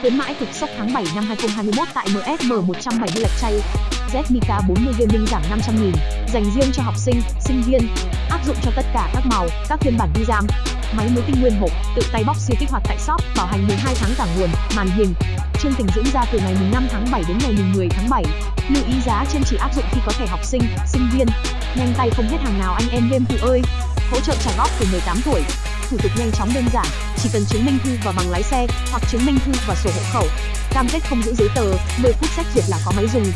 Khuyến mãi cực sốc tháng 7 năm 2021 tại MSM 170 lạch chay. ZMK 40 gaming giảm 500 000 dành riêng cho học sinh, sinh viên. Áp dụng cho tất cả các màu, các phiên bản vi RAM. Máy mới tinh nguyên hộp, tự tay bóc siêu kích hoạt tại shop, bảo hành 12 tháng cả nguồn, màn hình. Chương trình diễn ra từ ngày 5 tháng 7 đến ngày 10 tháng 7. Lưu ý giá trên chỉ áp dụng khi có thẻ học sinh, sinh viên. Nhanh tay không hết hàng nào anh em game thủ ơi. Hỗ trợ trả góp từ 18 tuổi. Thủ tục nhanh chóng đơn giản, chỉ cần chứng minh thư và bằng lái xe hoặc chứng minh thư và sổ hộ khẩu. Cam kết không giữ giấy tờ, 10 phút xét duyệt là có máy dùng.